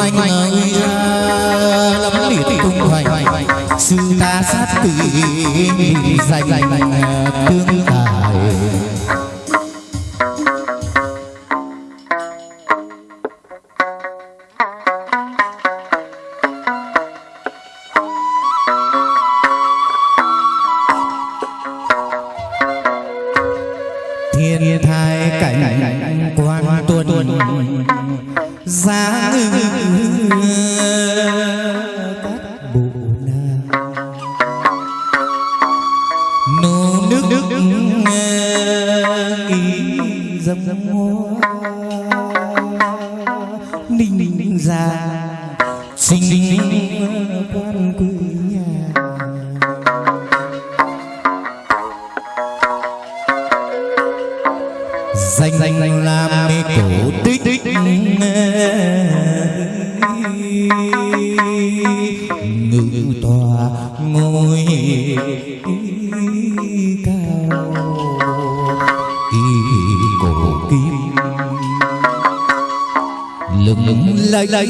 anh ơi lắm liệt tung hoành sư ta sát quỷ dành tương nước nước, nước, nước, nước, nước nước ý dâm dâm hoa ninh ngự tòa ngôi cao y cổ kim lừng lẫy lấy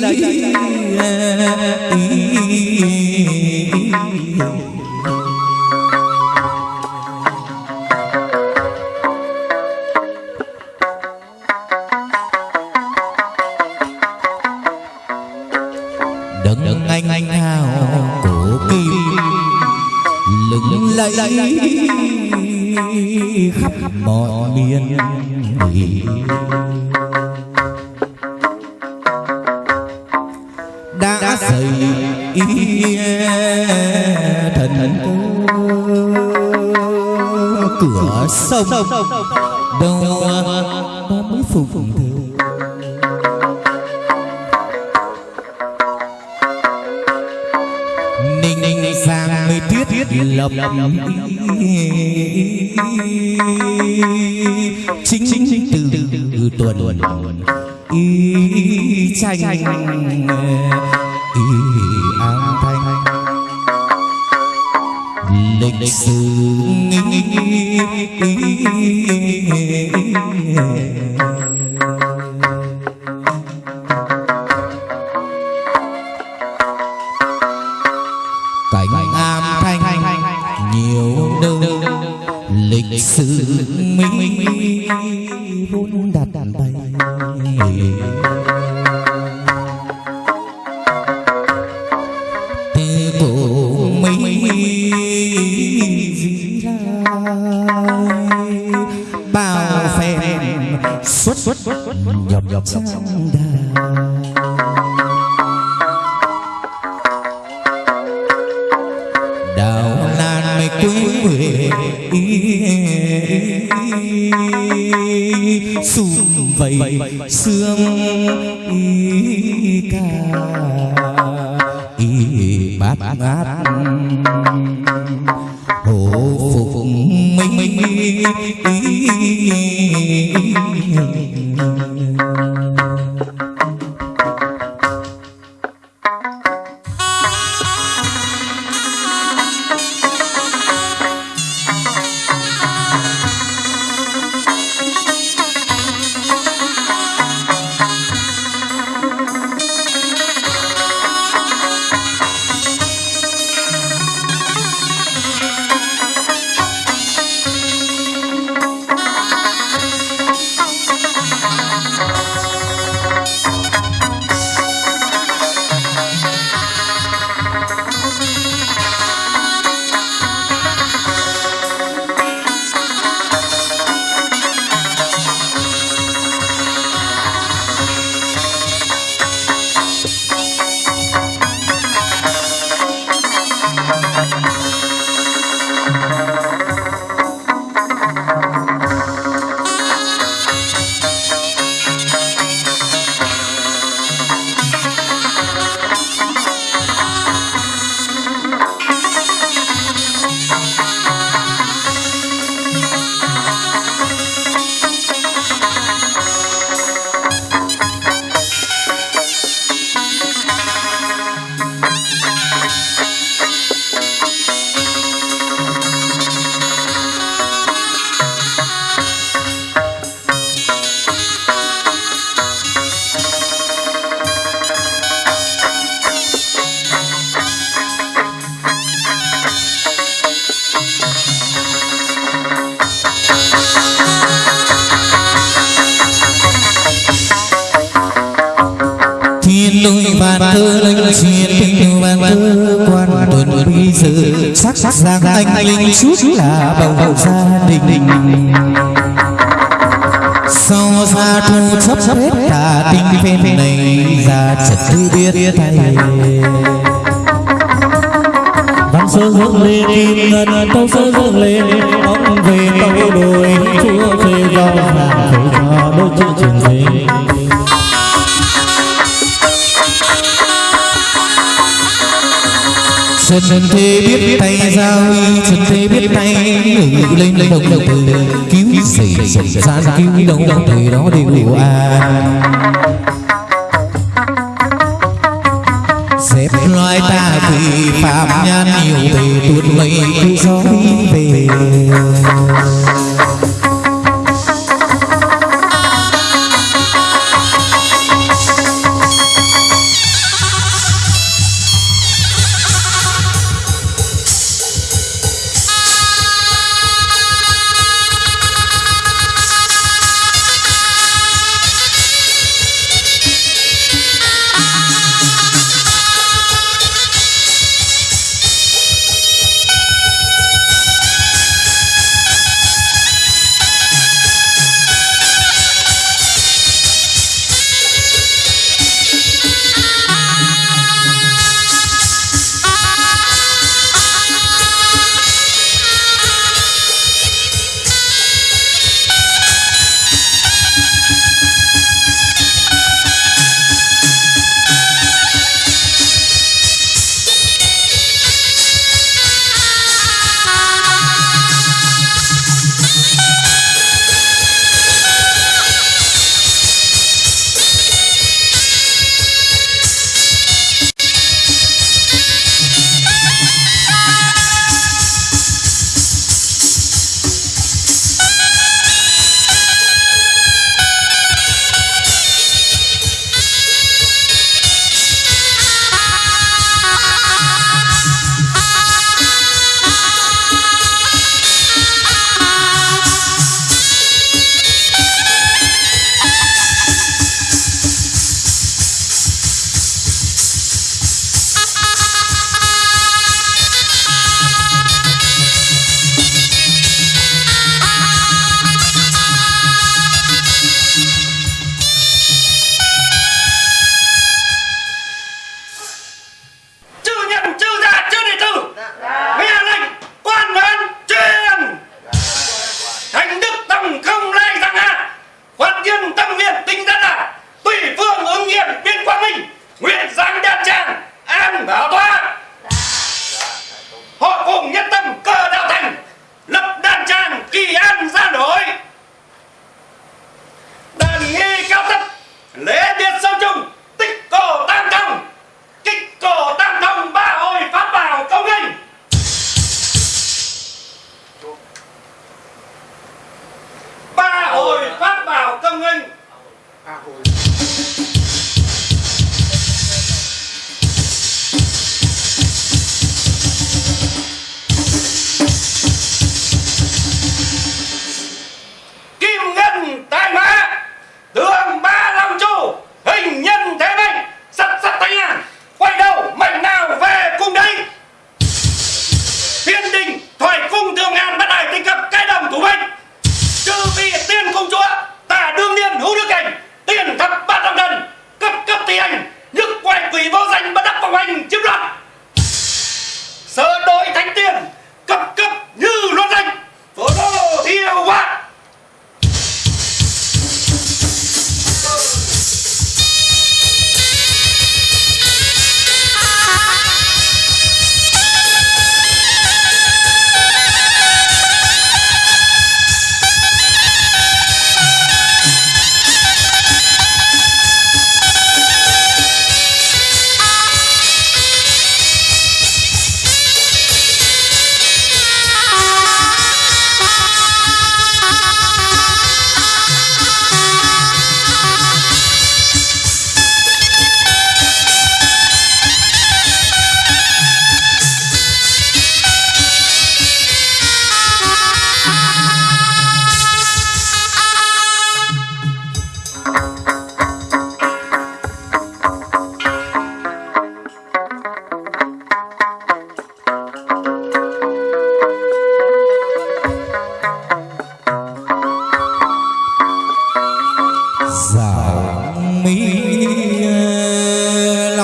đấng anh anh hào cổ kim. Lừng lẫy khắp mọi miền đã xây thần cửa sông đâu có mới phục tiết lập chính chính từ tuần. Y tranh y an thanh. Lịch sử lịch sum vầy sương thơ linh xuyên tình ban quan tuần bi sự. Sắc sắc giang anh linh chút là bầu bầu gia đình. Sau xa thu chấp hết cả tình phim này ra chật tư biết thầy văn sơ dựng lên, kim ngân tâu sơ dựng lên ông về tâu đồi, chúa về do vàng về cho đôi chữ trường sinh Trần thế biết tay giao Trần thế biết tay, ngự lên lên đồng đồng từ cứu xảy xảy ra cứu đồng đồng thời đó đều an. Xếp loài ta vì phạm nhân nhiều thì tuột mây, cứ gió về.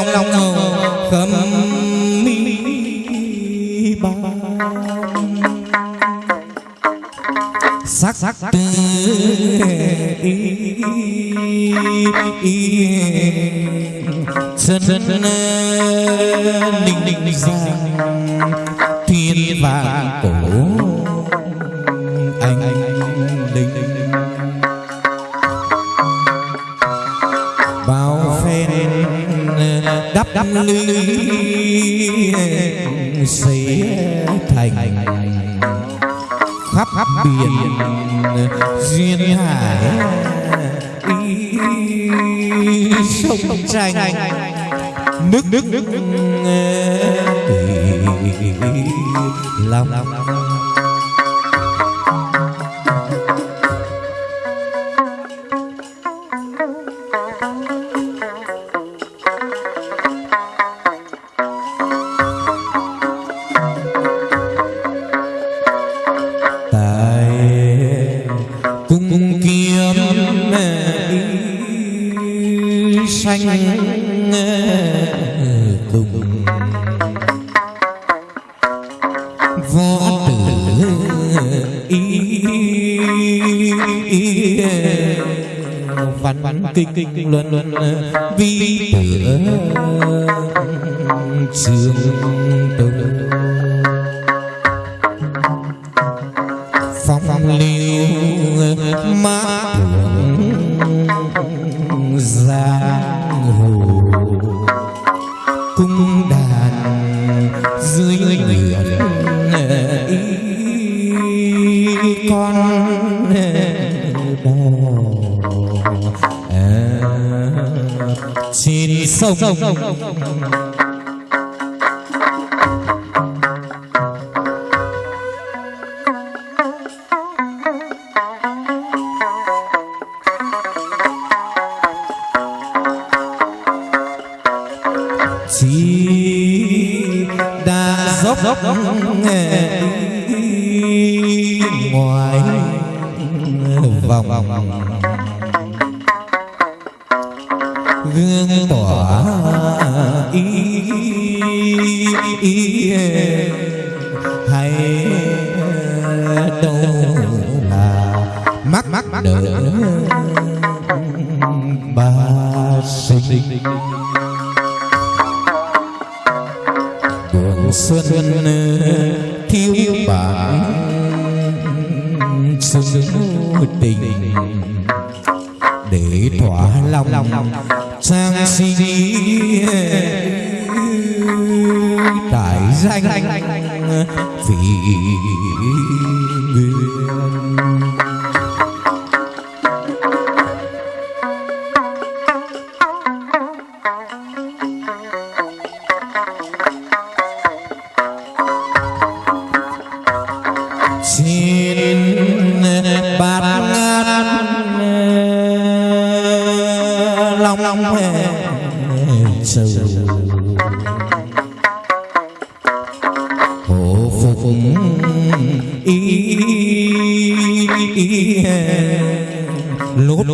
Lòng khâm mi ba. Sắc sắc tư chân ninh ninh ninh thiên vàng cổ đắp đắp lưng xây thành khắp khắp biển duyên hải sông tranh nước nước nước lòng luân kinh vi tử trường sông chỉ đã dốc dốc ngoài vòng ý hay đâu là mắt mắt đỡ ba sinh danh vì ngát long long sầu phục ý lốt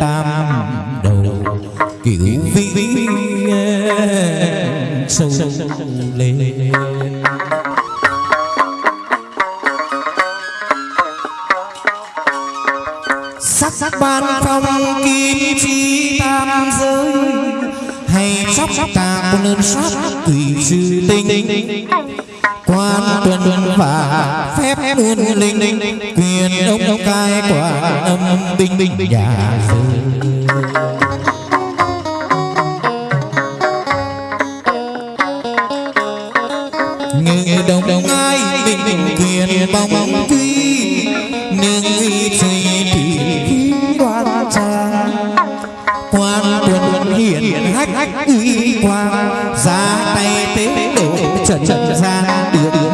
tam đầu kiểu vĩ sâu lên. Chóc ta con ơn sát tùy sư tinh quan tuần và phép ơn linh. quyền ông cai quả âm binh nhà rơi hách uy quang ra tay tế độ trần trần ra đưa.